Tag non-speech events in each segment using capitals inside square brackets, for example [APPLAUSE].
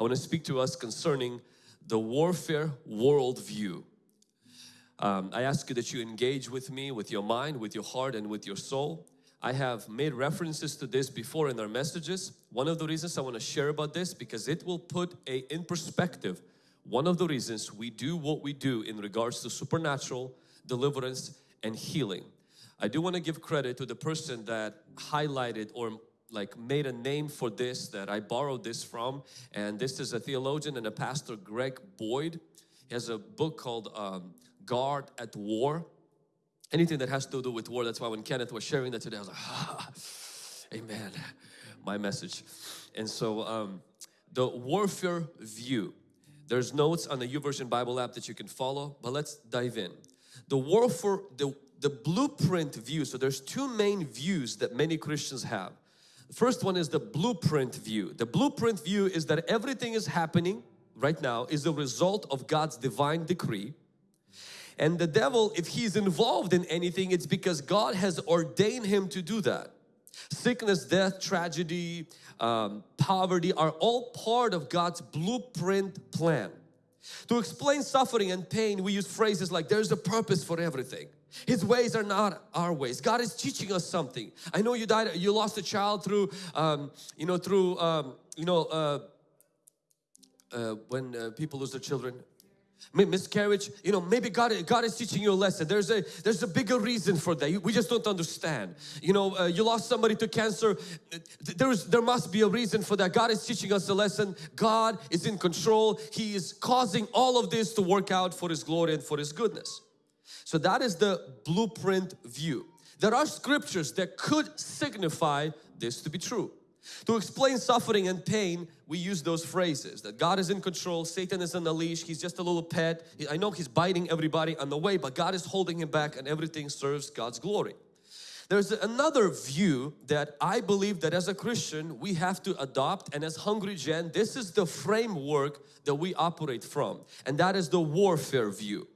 I want to speak to us concerning the warfare worldview. Um, I ask you that you engage with me with your mind, with your heart and with your soul. I have made references to this before in our messages. One of the reasons I want to share about this because it will put a in perspective one of the reasons we do what we do in regards to supernatural deliverance and healing. I do want to give credit to the person that highlighted or like made a name for this that I borrowed this from and this is a theologian and a pastor Greg Boyd. He has a book called um, God at War. Anything that has to do with war. That's why when Kenneth was sharing that today I was like ah, amen my message. And so um, the warfare view there's notes on the YouVersion Bible app that you can follow, but let's dive in. The warfare, the, the blueprint view, so there's two main views that many Christians have. The first one is the blueprint view. The blueprint view is that everything is happening right now is a result of God's divine decree. And the devil, if he's involved in anything, it's because God has ordained him to do that. Sickness, death, tragedy, um, poverty are all part of God's blueprint plan. To explain suffering and pain, we use phrases like there's a purpose for everything. His ways are not our ways. God is teaching us something. I know you died, you lost a child through, um, you know, through, um, you know, uh, uh, when uh, people lose their children, miscarriage you know maybe God God is teaching you a lesson. There's a there's a bigger reason for that. We just don't understand. You know uh, you lost somebody to cancer. There's there must be a reason for that. God is teaching us a lesson. God is in control. He is causing all of this to work out for his glory and for his goodness so that is the blueprint view there are scriptures that could signify this to be true to explain suffering and pain, we use those phrases that God is in control, Satan is on the leash, he's just a little pet. I know he's biting everybody on the way, but God is holding him back and everything serves God's glory. There's another view that I believe that as a Christian we have to adopt and as Hungry Gen, this is the framework that we operate from and that is the warfare view.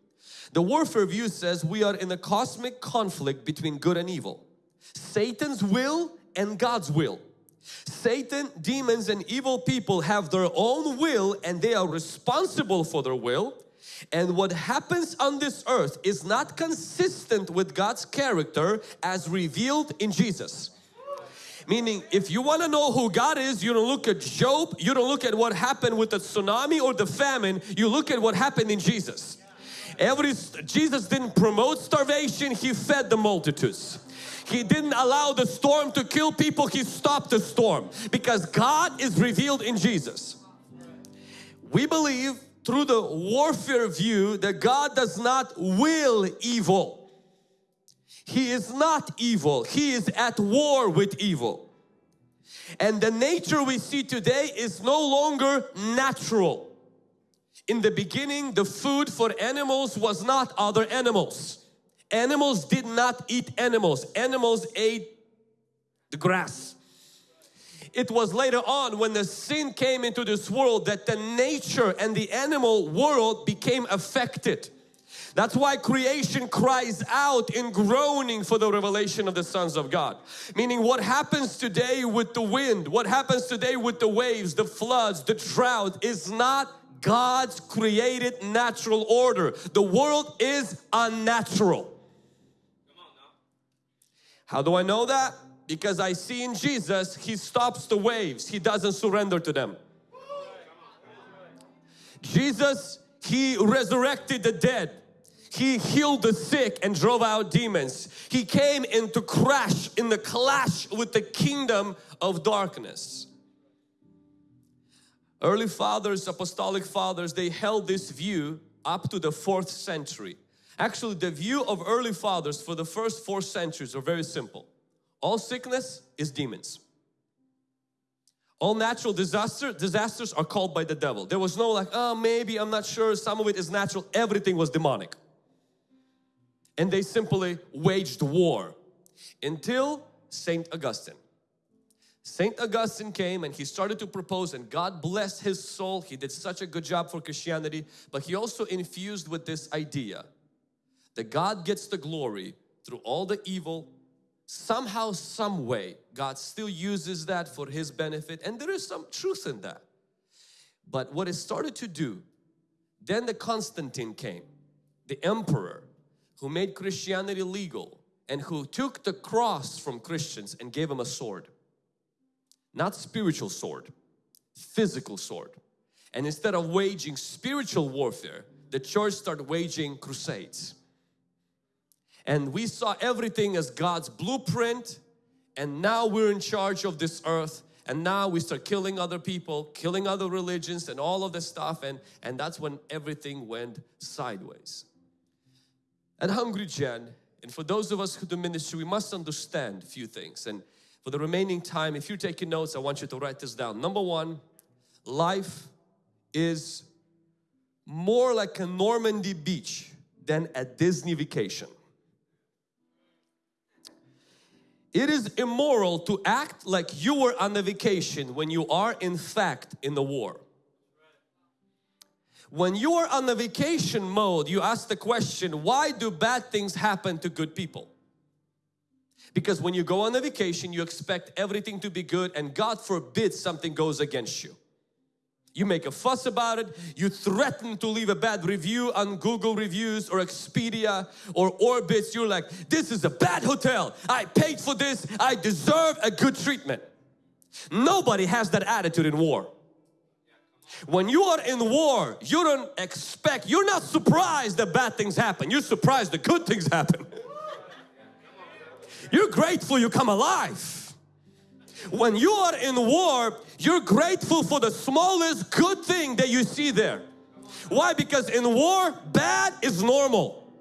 The warfare view says we are in a cosmic conflict between good and evil. Satan's will and God's will. Satan, demons and evil people have their own will and they are responsible for their will. And what happens on this earth is not consistent with God's character as revealed in Jesus. Meaning, if you want to know who God is, you don't look at Job, you don't look at what happened with the tsunami or the famine, you look at what happened in Jesus. Every Jesus didn't promote starvation, He fed the multitudes. He didn't allow the storm to kill people, He stopped the storm because God is revealed in Jesus. We believe through the warfare view that God does not will evil. He is not evil. He is at war with evil. And the nature we see today is no longer natural. In the beginning, the food for animals was not other animals. Animals did not eat animals. Animals ate the grass. It was later on when the sin came into this world that the nature and the animal world became affected. That's why creation cries out in groaning for the revelation of the sons of God. Meaning what happens today with the wind, what happens today with the waves, the floods, the drought is not God's created natural order. The world is unnatural. How do I know that? Because I see in Jesus, He stops the waves. He doesn't surrender to them. Jesus, He resurrected the dead. He healed the sick and drove out demons. He came in to crash in the clash with the kingdom of darkness. Early fathers, apostolic fathers, they held this view up to the fourth century. Actually, the view of early fathers for the first four centuries are very simple. All sickness is demons. All natural disaster, disasters are called by the devil. There was no like, oh maybe, I'm not sure, some of it is natural. Everything was demonic. And they simply waged war until St. Augustine. St. Augustine came and he started to propose and God blessed his soul. He did such a good job for Christianity, but he also infused with this idea that God gets the glory through all the evil somehow some way God still uses that for his benefit and there is some truth in that But what it started to do, then the Constantine came, the emperor who made Christianity legal and who took the cross from Christians and gave them a sword. Not spiritual sword, physical sword. And instead of waging spiritual warfare, the church started waging crusades. And we saw everything as God's blueprint and now we're in charge of this earth and now we start killing other people, killing other religions and all of this stuff and, and that's when everything went sideways. At Hungry Gen, and for those of us who do ministry, we must understand a few things. And for the remaining time, if you're taking notes, I want you to write this down. Number one, life is more like a Normandy beach than a Disney vacation. It is immoral to act like you were on a vacation when you are in fact in the war. When you are on the vacation mode, you ask the question, why do bad things happen to good people? Because when you go on a vacation, you expect everything to be good and God forbid something goes against you. You make a fuss about it, you threaten to leave a bad review on Google reviews or Expedia or Orbitz. You're like, this is a bad hotel. I paid for this. I deserve a good treatment. Nobody has that attitude in war. When you are in war, you don't expect, you're not surprised that bad things happen. You're surprised that good things happen. [LAUGHS] You're grateful you come alive. When you are in war, you're grateful for the smallest good thing that you see there. Why? Because in war, bad is normal.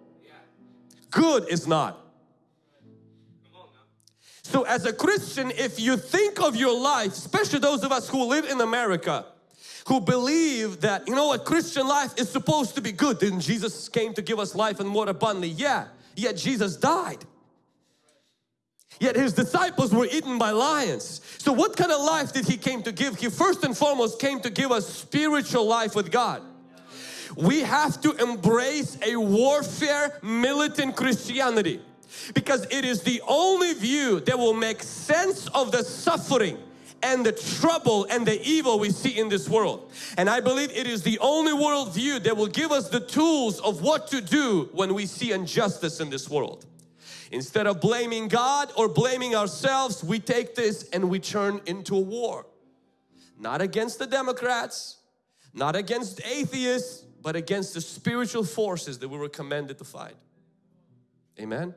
Good is not. So as a Christian, if you think of your life, especially those of us who live in America, who believe that, you know what, Christian life is supposed to be good. Then Jesus came to give us life and more abundantly. Yeah, yet Jesus died. Yet his disciples were eaten by lions. So what kind of life did he came to give? He first and foremost came to give us spiritual life with God. We have to embrace a warfare militant Christianity because it is the only view that will make sense of the suffering and the trouble and the evil we see in this world. And I believe it is the only worldview that will give us the tools of what to do when we see injustice in this world. Instead of blaming God or blaming ourselves, we take this and we turn into a war. Not against the Democrats, not against atheists, but against the spiritual forces that we were commanded to fight. Amen.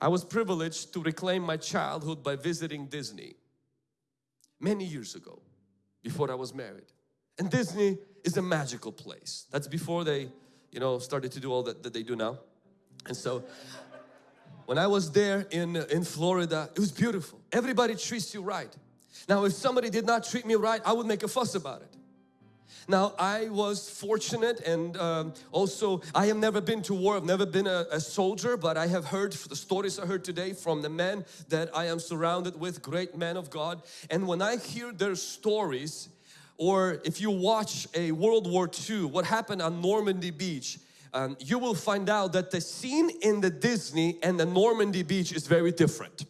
I was privileged to reclaim my childhood by visiting Disney many years ago before I was married. And Disney is a magical place. That's before they, you know, started to do all that, that they do now. And so when I was there in, in Florida, it was beautiful. Everybody treats you right. Now, if somebody did not treat me right, I would make a fuss about it. Now, I was fortunate and um, also I have never been to war, I've never been a, a, soldier, but I have heard the stories I heard today from the men that I am surrounded with, great men of God. And when I hear their stories, or if you watch a World War II, what happened on Normandy Beach, um, you will find out that the scene in the Disney and the Normandy beach is very different.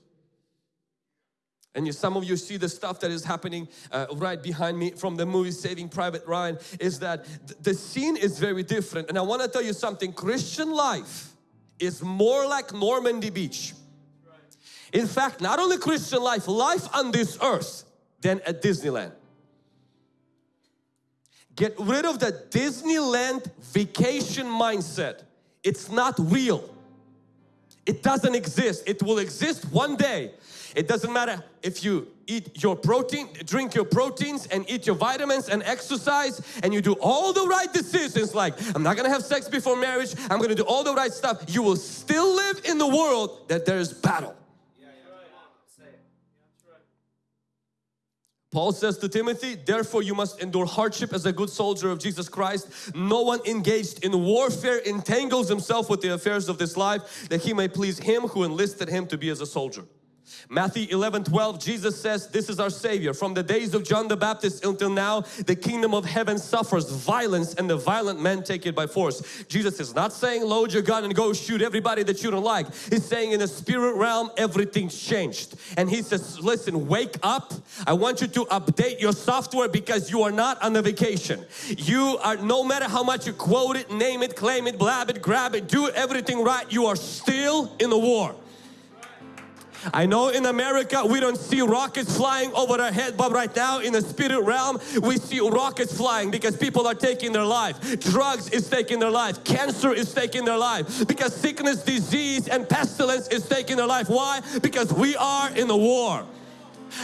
And you, some of you see the stuff that is happening uh, right behind me from the movie Saving Private Ryan is that th the scene is very different. And I want to tell you something, Christian life is more like Normandy Beach. In fact, not only Christian life, life on this earth than at Disneyland. Get rid of the Disneyland vacation mindset. It's not real. It doesn't exist. It will exist one day. It doesn't matter if you eat your protein, drink your proteins and eat your vitamins and exercise and you do all the right decisions like I'm not gonna have sex before marriage, I'm gonna do all the right stuff. You will still live in the world that there is battle. Paul says to Timothy, therefore you must endure hardship as a good soldier of Jesus Christ. No one engaged in warfare entangles himself with the affairs of this life that he may please him who enlisted him to be as a soldier. Matthew 11, 12, Jesus says, this is our Savior. From the days of John the Baptist until now, the kingdom of heaven suffers violence and the violent men take it by force. Jesus is not saying load your gun and go shoot everybody that you don't like. He's saying in the spirit realm, everything's changed. And He says, listen, wake up. I want you to update your software because you are not on a vacation. You are, no matter how much you quote it, name it, claim it, blab it, grab it, do everything right, you are still in the war. I know in America we don't see rockets flying over our head but right now in the spirit realm we see rockets flying because people are taking their life. Drugs is taking their life. Cancer is taking their life because sickness, disease and pestilence is taking their life. Why? Because we are in a war.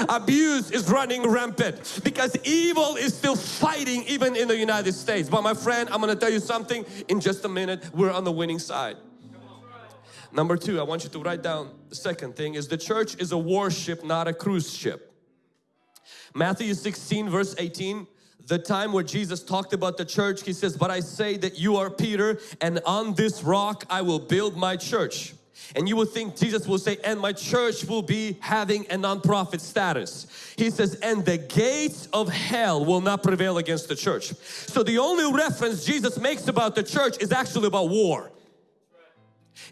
Abuse is running rampant because evil is still fighting even in the United States. But my friend, I'm going to tell you something in just a minute. We're on the winning side. Number two, I want you to write down the second thing is the church is a warship, not a cruise ship. Matthew 16 verse 18, the time where Jesus talked about the church, He says, but I say that you are Peter and on this rock I will build my church. And you would think Jesus will say, and my church will be having a non-profit status. He says, and the gates of hell will not prevail against the church. So the only reference Jesus makes about the church is actually about war.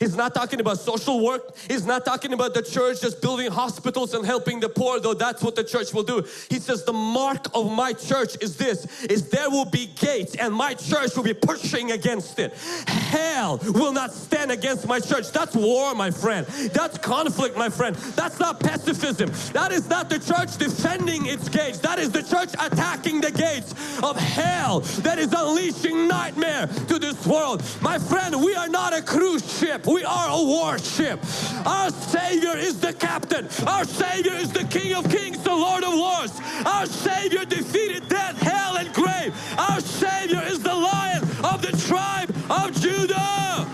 He's not talking about social work. He's not talking about the church just building hospitals and helping the poor, though that's what the church will do. He says the mark of my church is this, is there will be gates and my church will be pushing against it. Hell will not stand against my church. That's war, my friend. That's conflict, my friend. That's not pacifism. That is not the church defending its gates. That is the church attacking the gates of hell that is unleashing nightmare to this world. My friend, we are not a cruise ship. We are a warship. Our Savior is the captain. Our Savior is the King of Kings, the Lord of Lords. Our Savior defeated death, hell and grave. Our Savior is the Lion of the tribe of Judah.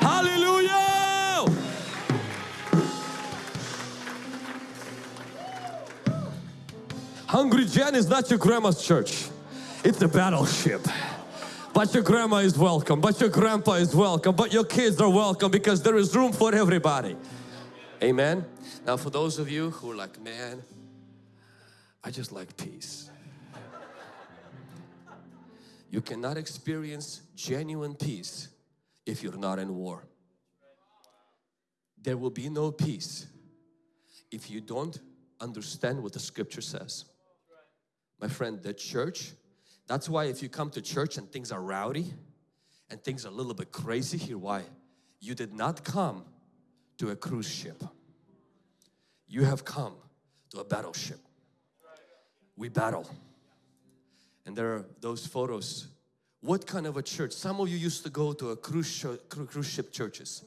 Hallelujah. Hungry Gen is not your grandma's church. It's a battleship. But your grandma is welcome, but your grandpa is welcome, but your kids are welcome because there is room for everybody. Amen. Now for those of you who are like, man, I just like peace. You cannot experience genuine peace if you're not in war. There will be no peace if you don't understand what the scripture says. My friend, the church that's why if you come to church and things are rowdy and things are a little bit crazy, here why? You did not come to a cruise ship. You have come to a battleship. We battle. And there are those photos. What kind of a church? Some of you used to go to a cruise, cruise ship churches.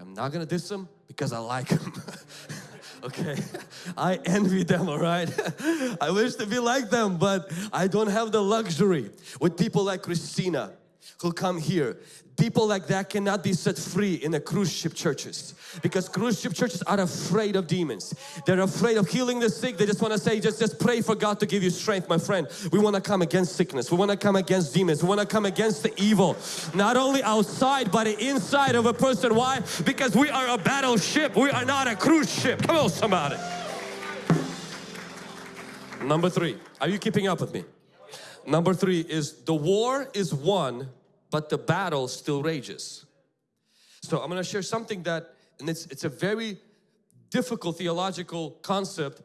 I'm not gonna diss them because I like them. [LAUGHS] okay? [LAUGHS] I envy them, all right? [LAUGHS] I wish to be like them, but I don't have the luxury with people like Christina who come here. People like that cannot be set free in the cruise ship churches because cruise ship churches are afraid of demons. They're afraid of healing the sick. They just want to say, just, just pray for God to give you strength, my friend. We want to come against sickness. We want to come against demons. We want to come against the evil. Not only outside, but inside of a person. Why? Because we are a battleship. We are not a cruise ship. Come on, somebody. Number three. Are you keeping up with me? Number three is the war is won but the battle still rages. So I'm going to share something that, and it's, it's a very difficult theological concept.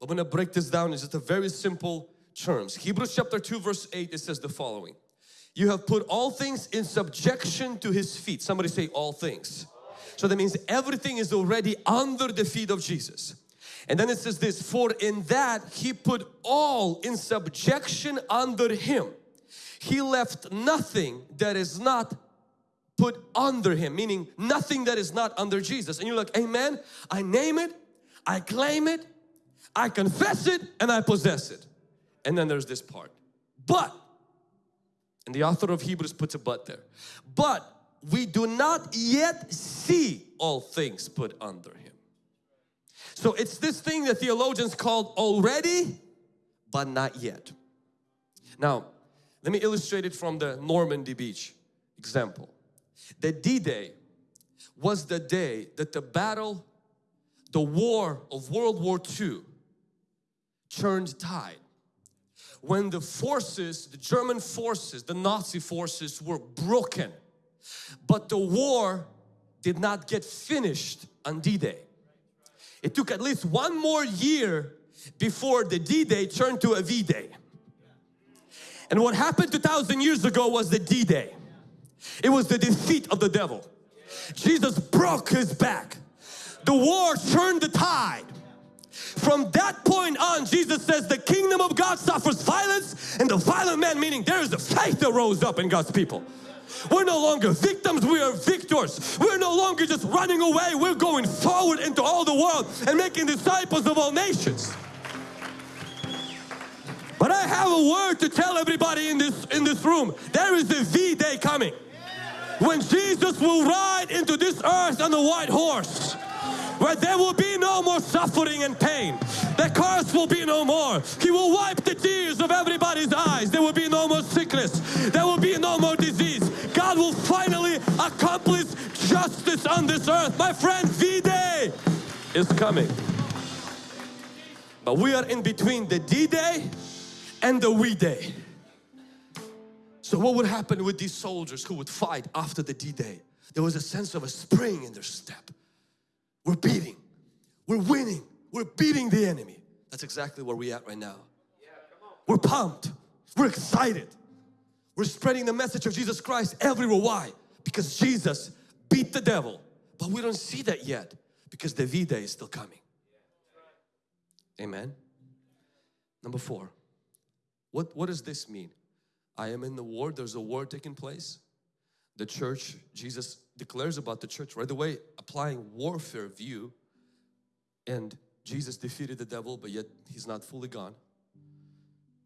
But I'm going to break this down in just a very simple terms. Hebrews chapter 2 verse 8 it says the following. You have put all things in subjection to His feet. Somebody say all things. So that means everything is already under the feet of Jesus. And then it says this, for in that He put all in subjection under Him. He left nothing that is not put under Him, meaning nothing that is not under Jesus. And you're like, Amen. I name it, I claim it, I confess it, and I possess it. And then there's this part. But, and the author of Hebrews puts a but there. But we do not yet see all things put under Him. So it's this thing that theologians called already, but not yet. Now, let me illustrate it from the Normandy beach example. The D-Day was the day that the battle the war of World War II turned tide. When the forces, the German forces, the Nazi forces were broken. But the war did not get finished on D-Day. It took at least one more year before the D-Day turned to a V-Day. And what happened 2,000 years ago was the D-Day. It was the defeat of the devil. Jesus broke his back. The war turned the tide. From that point on, Jesus says the kingdom of God suffers violence and the violent man, meaning there is a faith that rose up in God's people. We're no longer victims, we are victors. We're no longer just running away, we're going forward into all the world and making disciples of all nations. But I have a word to tell everybody in this in this room. There is a V-day coming. When Jesus will ride into this earth on the white horse where there will be no more suffering and pain. The curse will be no more. He will wipe the tears of everybody's eyes. There will be no more sickness. There will be no more disease. God will finally accomplish justice on this earth. My friend, V-Day is coming. But we are in between the D-Day and the We Day. So what would happen with these soldiers who would fight after the D-Day? There was a sense of a spring in their step. We're beating, we're winning, we're beating the enemy. That's exactly where we're at right now. We're pumped, we're excited. We're spreading the message of Jesus Christ everywhere. Why? Because Jesus beat the devil. But we don't see that yet because the V-Day is still coming. Amen. Number four, what, what does this mean? I am in the war, there's a war taking place. The church, Jesus declares about the church right away, applying warfare view. And Jesus defeated the devil, but yet he's not fully gone.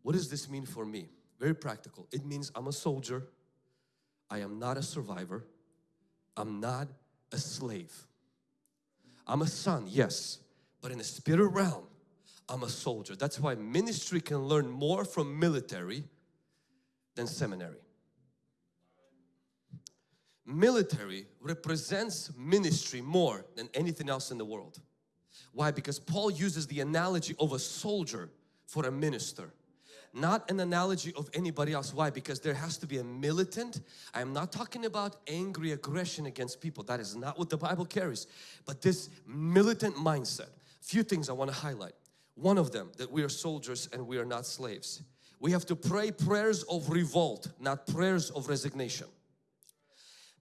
What does this mean for me? Very practical. It means I'm a soldier. I am not a survivor. I'm not a slave. I'm a son, yes, but in the spirit realm, I'm a soldier. That's why ministry can learn more from military than seminary. Military represents ministry more than anything else in the world. Why? Because Paul uses the analogy of a soldier for a minister not an analogy of anybody else. Why? Because there has to be a militant. I am not talking about angry aggression against people. That is not what the Bible carries. But this militant mindset. Few things I want to highlight. One of them, that we are soldiers and we are not slaves. We have to pray prayers of revolt, not prayers of resignation.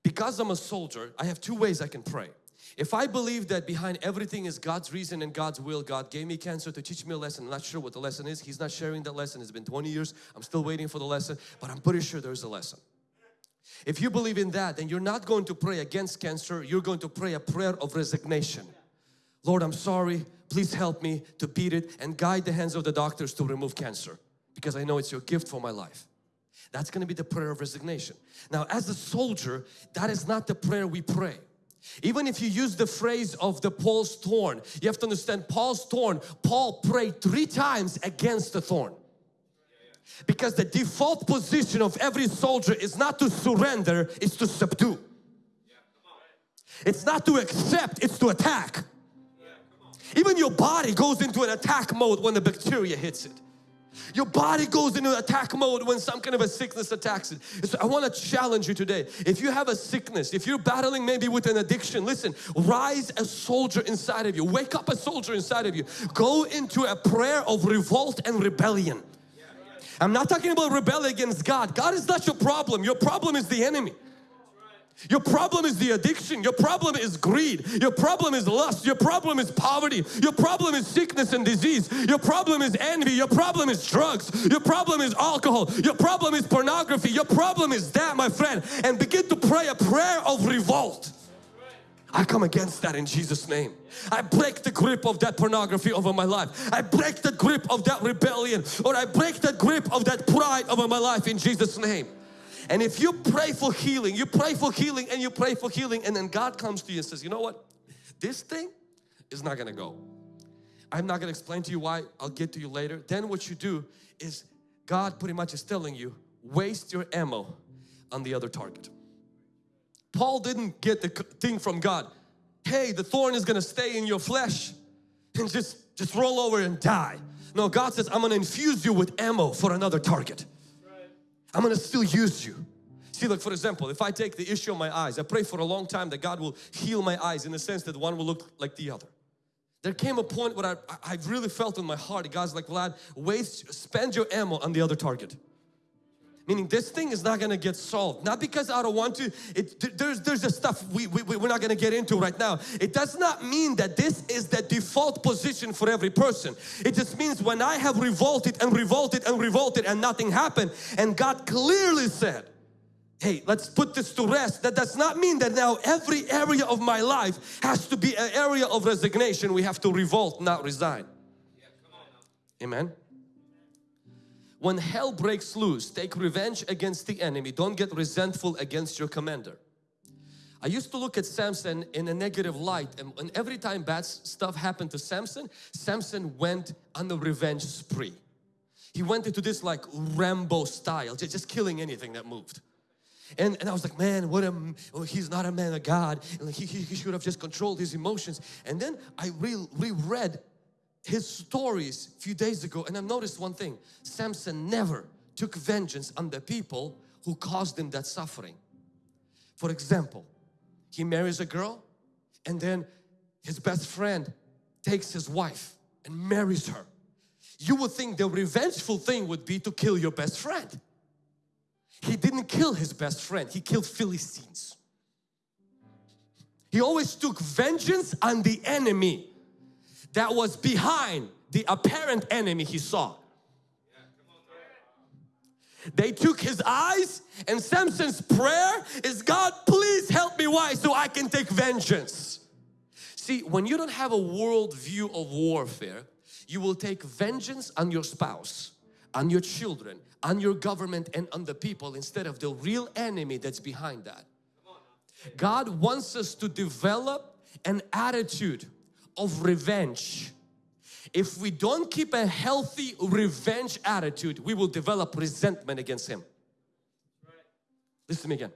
Because I'm a soldier, I have two ways I can pray. If I believe that behind everything is God's reason and God's will, God gave me cancer to teach me a lesson. I'm not sure what the lesson is. He's not sharing that lesson. It's been 20 years. I'm still waiting for the lesson, but I'm pretty sure there's a lesson. If you believe in that, then you're not going to pray against cancer. You're going to pray a prayer of resignation. Lord, I'm sorry. Please help me to beat it and guide the hands of the doctors to remove cancer because I know it's your gift for my life. That's going to be the prayer of resignation. Now, as a soldier, that is not the prayer we pray. Even if you use the phrase of the Paul's thorn, you have to understand Paul's thorn, Paul prayed three times against the thorn. Because the default position of every soldier is not to surrender, it's to subdue. It's not to accept, it's to attack. Even your body goes into an attack mode when the bacteria hits it. Your body goes into attack mode when some kind of a sickness attacks it. So I want to challenge you today. If you have a sickness, if you're battling maybe with an addiction, listen, rise a soldier inside of you. Wake up a soldier inside of you. Go into a prayer of revolt and rebellion. I'm not talking about rebel against God. God is not your problem. Your problem is the enemy. Your problem is the addiction. Your problem is greed. Your problem is lust. Your problem is poverty. Your problem is sickness and disease. Your problem is envy. Your problem is drugs. Your problem is alcohol. Your problem is pornography. Your problem is that, my friend. And begin to pray a prayer of revolt. I come against that in Jesus name. I break the grip of that pornography over my life. I break the grip of that rebellion or I break the grip of that pride over my life in Jesus name. And if you pray for healing, you pray for healing and you pray for healing and then God comes to you and says, you know what? This thing is not going to go. I'm not going to explain to you why. I'll get to you later. Then what you do is God pretty much is telling you, waste your ammo on the other target. Paul didn't get the thing from God. hey, the thorn is gonna stay in your flesh and just, just roll over and die. No, God says, I'm gonna infuse you with ammo for another target. I'm gonna still use you. See, like for example, if I take the issue of my eyes, I pray for a long time that God will heal my eyes in the sense that one will look like the other. There came a point where I, I really felt in my heart, God's like, Vlad, waste, spend your ammo on the other target. Meaning this thing is not gonna get solved. Not because I don't want to, it, there's, there's just stuff we, we, we're not gonna get into right now. It does not mean that this is the default position for every person. It just means when I have revolted and revolted and revolted and nothing happened and God clearly said, hey, let's put this to rest. That does not mean that now every area of my life has to be an area of resignation. We have to revolt, not resign. Amen. When hell breaks loose, take revenge against the enemy. Don't get resentful against your commander. I used to look at Samson in a negative light and, and every time bad stuff happened to Samson, Samson went on a revenge spree. He went into this like Rambo style, just, just killing anything that moved. And, and I was like, man, what a, oh, he's not a man of God. And he, he, he should have just controlled his emotions. And then I re reread his stories a few days ago and I've noticed one thing. Samson never took vengeance on the people who caused him that suffering. For example, he marries a girl and then his best friend takes his wife and marries her. You would think the revengeful thing would be to kill your best friend. He didn't kill his best friend, he killed Philistines. He always took vengeance on the enemy that was behind the apparent enemy he saw. They took his eyes and Samson's prayer is God please help me why so I can take vengeance. See when you don't have a world view of warfare you will take vengeance on your spouse, on your children, on your government and on the people instead of the real enemy that's behind that. God wants us to develop an attitude of revenge. If we don't keep a healthy revenge attitude, we will develop resentment against Him. Listen to me again.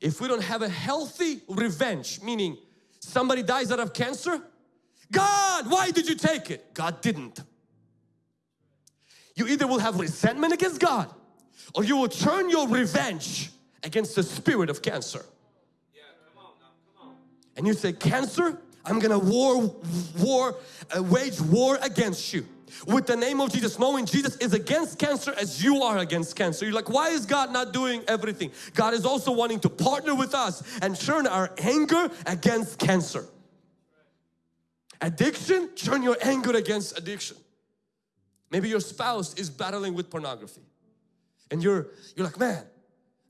If we don't have a healthy revenge, meaning somebody dies out of cancer, God, why did you take it? God didn't. You either will have resentment against God or you will turn your revenge against the spirit of cancer. Yeah, come on now, come on. And you say, cancer, I'm gonna war, war, uh, wage war against you with the name of Jesus, knowing Jesus is against cancer as you are against cancer. You're like, why is God not doing everything? God is also wanting to partner with us and turn our anger against cancer. Addiction, turn your anger against addiction. Maybe your spouse is battling with pornography and you're, you're like, man,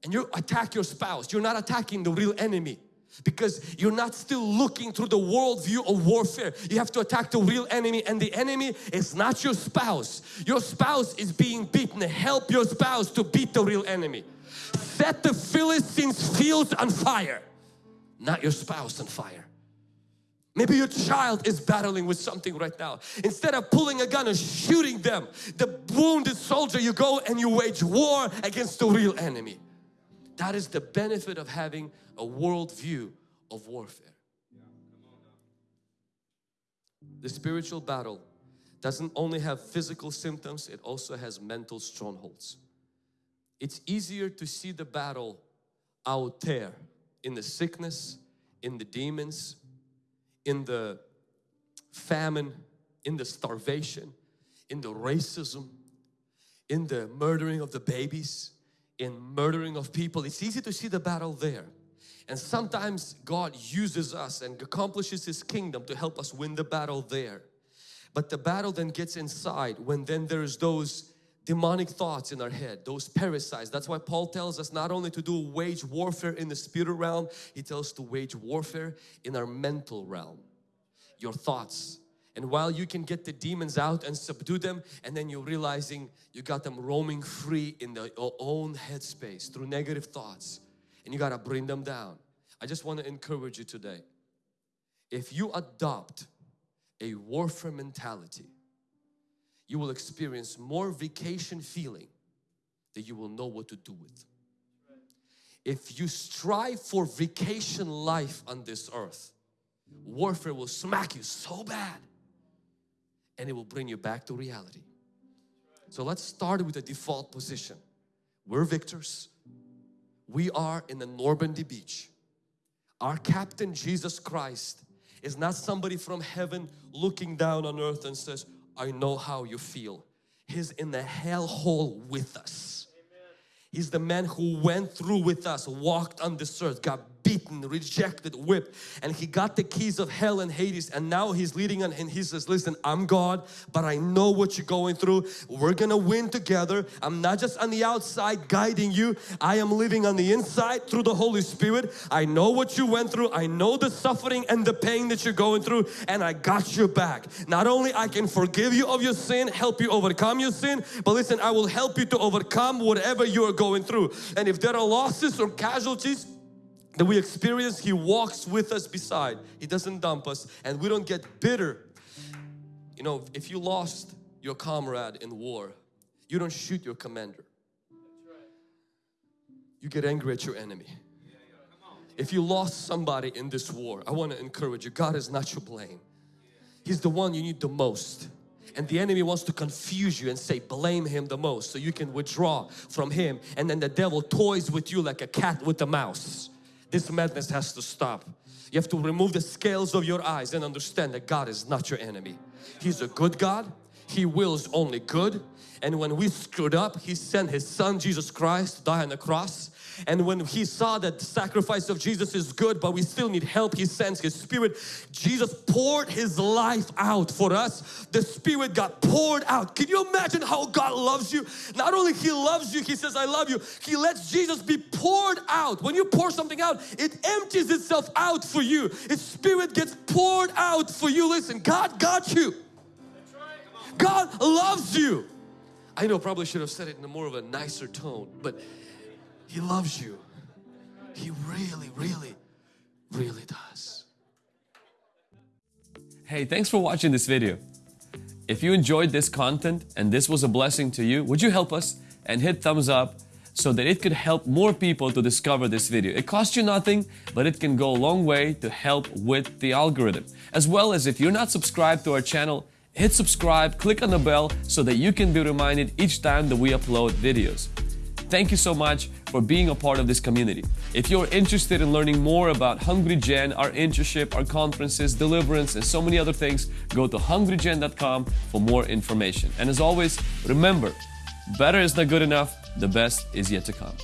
and you attack your spouse. You're not attacking the real enemy because you're not still looking through the worldview of warfare. You have to attack the real enemy and the enemy is not your spouse. Your spouse is being beaten. Help your spouse to beat the real enemy. Set the Philistines fields on fire, not your spouse on fire. Maybe your child is battling with something right now. Instead of pulling a gun and shooting them, the wounded soldier, you go and you wage war against the real enemy. That is the benefit of having a world view of warfare. The spiritual battle doesn't only have physical symptoms, it also has mental strongholds. It's easier to see the battle out there in the sickness, in the demons, in the famine, in the starvation, in the racism, in the murdering of the babies, in murdering of people. It's easy to see the battle there. And sometimes God uses us and accomplishes His kingdom to help us win the battle there. But the battle then gets inside when then there's those demonic thoughts in our head, those parasites. That's why Paul tells us not only to do wage warfare in the spirit realm, he tells us to wage warfare in our mental realm, your thoughts. And while you can get the demons out and subdue them and then you're realizing you got them roaming free in their own headspace through negative thoughts and you got to bring them down. I just want to encourage you today. If you adopt a warfare mentality, you will experience more vacation feeling that you will know what to do with. If you strive for vacation life on this earth, Warfare will smack you so bad and it will bring you back to reality. So let's start with the default position. We're victors. We are in the Normandy beach. Our captain Jesus Christ is not somebody from heaven looking down on earth and says, I know how you feel. He's in the hell hole with us. He's the man who went through with us, walked on this earth, got beaten, rejected, whipped. And he got the keys of hell and Hades and now he's leading on and he says listen I'm God but I know what you're going through. We're gonna win together. I'm not just on the outside guiding you. I am living on the inside through the Holy Spirit. I know what you went through. I know the suffering and the pain that you're going through and I got your back. Not only I can forgive you of your sin help you overcome your sin but listen I will help you to overcome whatever you are going through. And if there are losses or casualties that we experience, He walks with us beside. He doesn't dump us and we don't get bitter. You know, if you lost your comrade in war, you don't shoot your commander. You get angry at your enemy. If you lost somebody in this war, I want to encourage you, God is not your blame. He's the one you need the most. And the enemy wants to confuse you and say blame him the most so you can withdraw from him and then the devil toys with you like a cat with a mouse. This madness has to stop. You have to remove the scales of your eyes and understand that God is not your enemy. He's a good God. He wills only good. And when we screwed up, He sent His Son Jesus Christ to die on the cross and when he saw that the sacrifice of Jesus is good but we still need help, he sends his spirit. Jesus poured his life out for us. The spirit got poured out. Can you imagine how God loves you? Not only he loves you, he says I love you. He lets Jesus be poured out. When you pour something out, it empties itself out for you. His spirit gets poured out for you. Listen, God got you. God loves you. I know probably should have said it in a more of a nicer tone, but he loves you. He really, really, really does. Hey, thanks for watching this video. If you enjoyed this content and this was a blessing to you, would you help us and hit thumbs up so that it could help more people to discover this video. It costs you nothing, but it can go a long way to help with the algorithm. As well as if you're not subscribed to our channel, hit subscribe, click on the bell so that you can be reminded each time that we upload videos. Thank you so much for being a part of this community. If you're interested in learning more about Hungry Gen, our internship, our conferences, deliverance, and so many other things, go to hungrygen.com for more information. And as always, remember, better is not good enough, the best is yet to come.